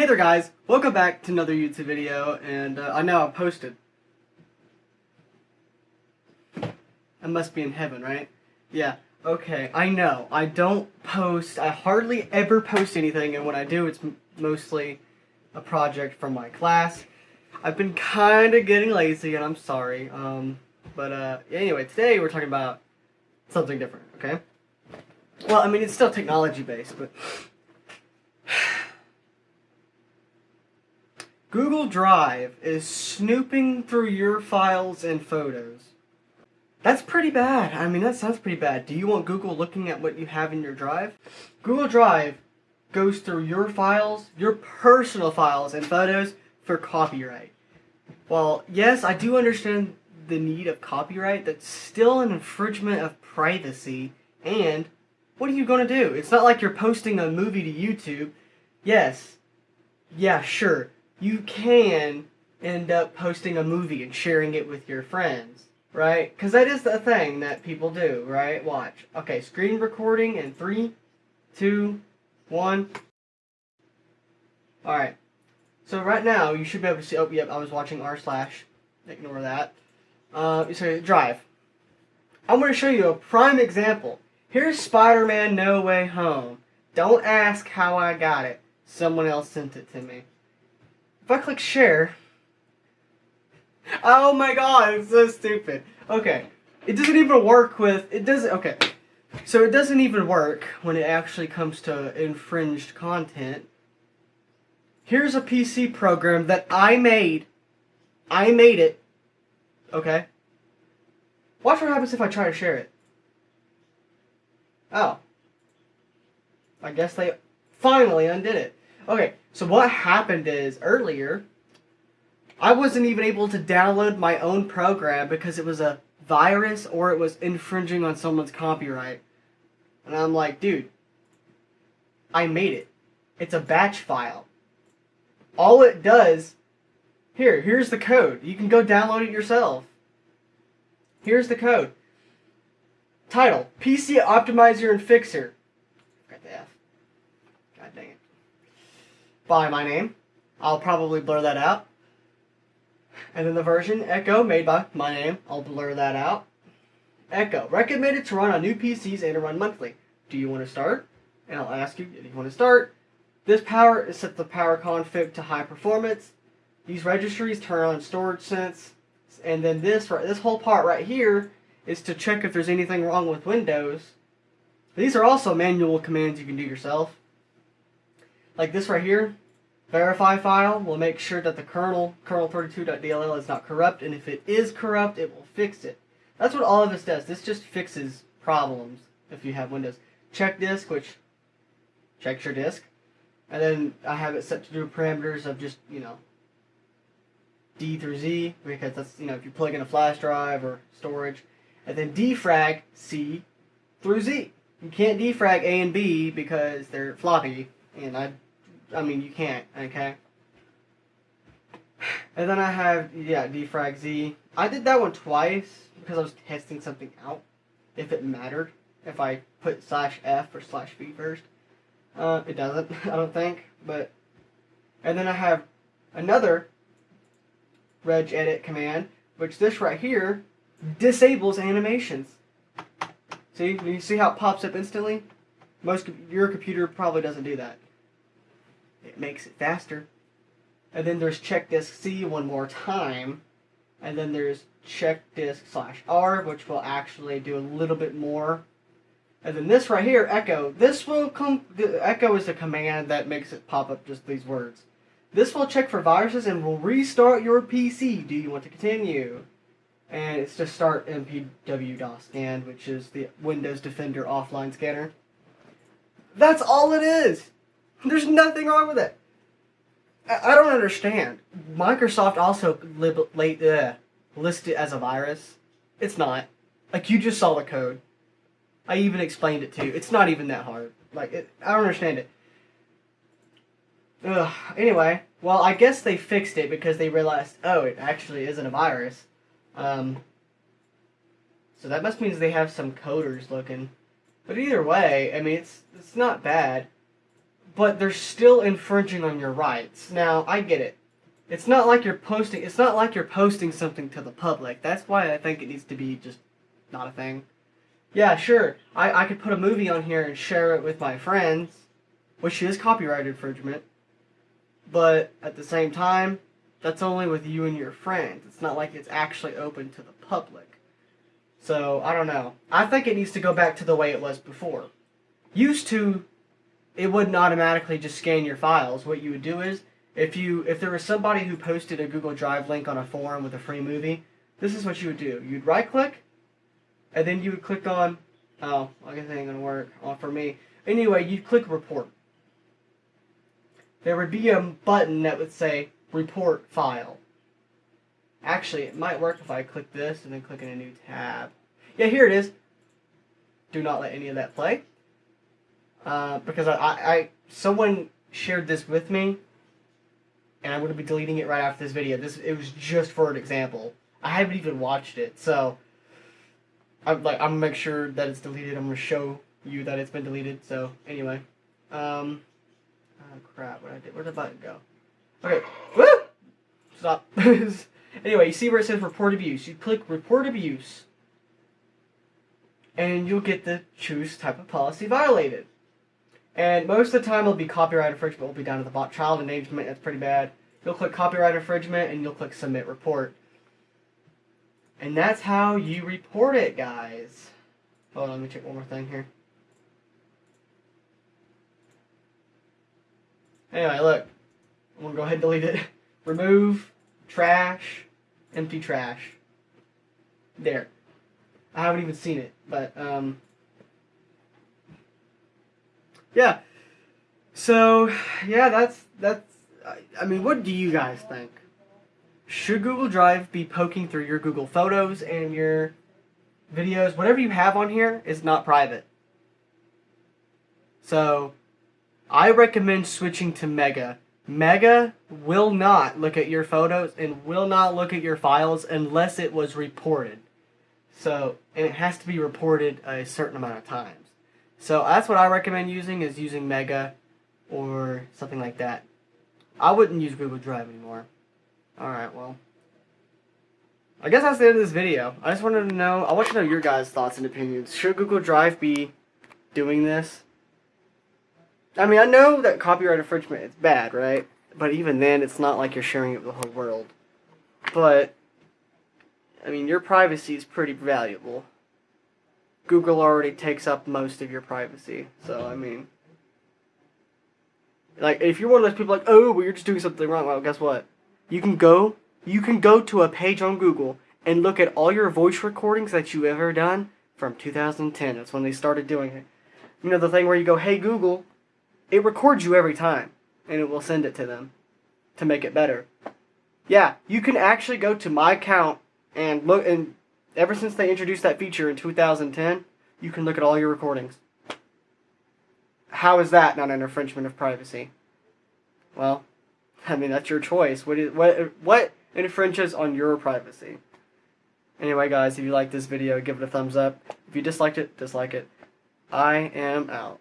Hey there guys, welcome back to another YouTube video, and uh, I know I posted. I must be in heaven, right? Yeah, okay, I know. I don't post, I hardly ever post anything, and when I do, it's mostly a project from my class. I've been kind of getting lazy, and I'm sorry. Um, but uh, anyway, today we're talking about something different, okay? Well, I mean, it's still technology-based, but... Google Drive is snooping through your files and photos. That's pretty bad. I mean, that sounds pretty bad. Do you want Google looking at what you have in your drive? Google Drive goes through your files, your personal files and photos for copyright. Well, yes, I do understand the need of copyright. That's still an infringement of privacy. And what are you going to do? It's not like you're posting a movie to YouTube. Yes. Yeah, sure you can end up posting a movie and sharing it with your friends, right? Because that is the thing that people do, right? Watch. Okay, screen recording in three, two, one. Alright. So right now, you should be able to see, oh, yep, I was watching r slash. Ignore that. Uh, so, Drive. I'm going to show you a prime example. Here's Spider-Man No Way Home. Don't ask how I got it. Someone else sent it to me. If I click share, oh my god, it's so stupid. Okay, it doesn't even work with, it doesn't, okay. So it doesn't even work when it actually comes to infringed content. Here's a PC program that I made. I made it. Okay. Watch what happens if I try to share it. Oh. I guess they finally undid it. Okay, so what happened is earlier, I wasn't even able to download my own program because it was a virus or it was infringing on someone's copyright. And I'm like, dude, I made it. It's a batch file. All it does, here, here's the code. You can go download it yourself. Here's the code. Title, PC Optimizer and Fixer. By my name. I'll probably blur that out. And then the version Echo made by my name. I'll blur that out. Echo, recommended to run on new PCs and to run monthly. Do you want to start? And I'll ask you if you want to start. This power is set the power config to high performance. These registries turn on storage sense. And then this, this whole part right here is to check if there's anything wrong with Windows. These are also manual commands you can do yourself. Like this right here, verify file will make sure that the kernel, kernel32.dll is not corrupt, and if it is corrupt, it will fix it. That's what all of this does. This just fixes problems if you have Windows. Check disk, which checks your disk. And then I have it set to do parameters of just, you know, D through Z, because that's, you know, if you plug in a flash drive or storage. And then defrag C through Z. You can't defrag A and B because they're floppy, and I I mean, you can't, okay? And then I have, yeah, defrag Z. I did that one twice because I was testing something out, if it mattered. If I put slash F or slash V first. Uh, it doesn't, I don't think, but... And then I have another regedit command, which this right here disables animations. See, you see how it pops up instantly? Most your computer probably doesn't do that. It makes it faster. And then there's check disk C one more time. And then there's check disk slash R, which will actually do a little bit more. And then this right here, echo, this will come, echo is a command that makes it pop up just these words. This will check for viruses and will restart your PC. Do you want to continue? And it's to start MPW-DOS scan, which is the Windows Defender offline scanner. That's all it is! There's nothing wrong with it. I, I don't understand. Microsoft also lib, late, uh, listed it as a virus. It's not. Like, you just saw the code. I even explained it to you. It's not even that hard. Like, it, I don't understand it. Ugh. Anyway, well, I guess they fixed it because they realized, oh, it actually isn't a virus. Um, so that must mean they have some coders looking. But either way, I mean, it's it's not bad. But they're still infringing on your rights. Now, I get it. It's not like you're posting. It's not like you're posting something to the public. That's why I think it needs to be just not a thing. Yeah, sure. I, I could put a movie on here and share it with my friends, which is copyright infringement. But at the same time, that's only with you and your friends. It's not like it's actually open to the public. So, I don't know. I think it needs to go back to the way it was before. Used to, it wouldn't automatically just scan your files. What you would do is, if you if there was somebody who posted a Google Drive link on a forum with a free movie, this is what you would do. You'd right click, and then you would click on, oh, I guess it ain't gonna work oh, for me. Anyway, you'd click report. There would be a button that would say report file. Actually, it might work if I click this and then click in a new tab. Yeah, here it is. Do not let any of that play. Uh, because I, I, someone shared this with me, and I'm going to be deleting it right after this video. This it was just for an example. I haven't even watched it, so I'm like I'm gonna make sure that it's deleted. I'm gonna show you that it's been deleted. So anyway, um, oh crap, what I did? Where did the button go? Okay, Woo! stop. anyway, you see where it says report abuse? You click report abuse, and you'll get the choose type of policy violated. And most of the time, it'll be copyright infringement. Will be down to the bot child endangerment. That's pretty bad. You'll click copyright infringement, and you'll click submit report. And that's how you report it, guys. Hold on, let me check one more thing here. Anyway, look. I'm going to go ahead and delete it. Remove, trash, empty trash. There. I haven't even seen it, but, um... Yeah. So, yeah, that's, that's, I mean, what do you guys think? should Google Drive be poking through your Google Photos and your videos? Whatever you have on here is not private. So, I recommend switching to Mega. Mega will not look at your photos and will not look at your files unless it was reported. So, and it has to be reported a certain amount of times. So that's what I recommend using is using Mega or something like that. I wouldn't use Google Drive anymore. Alright, well. I guess that's the end of this video. I just wanted to know, I want to know your guys' thoughts and opinions. Should Google Drive be doing this? I mean, I know that copyright infringement is bad, right? But even then, it's not like you're sharing it with the whole world. But, I mean, your privacy is pretty valuable. Google already takes up most of your privacy, so, I mean... Like, if you're one of those people like, oh, well, you're just doing something wrong, well, guess what? You can go, you can go to a page on Google and look at all your voice recordings that you ever done from 2010. That's when they started doing it. You know the thing where you go, "Hey Google," it records you every time, and it will send it to them to make it better. Yeah, you can actually go to my account and look. And ever since they introduced that feature in 2010, you can look at all your recordings. How is that not an infringement of privacy? Well, I mean, that's your choice. What is what what infringes on your privacy? Anyway, guys, if you like this video, give it a thumbs up. If you disliked it, dislike it. I am out.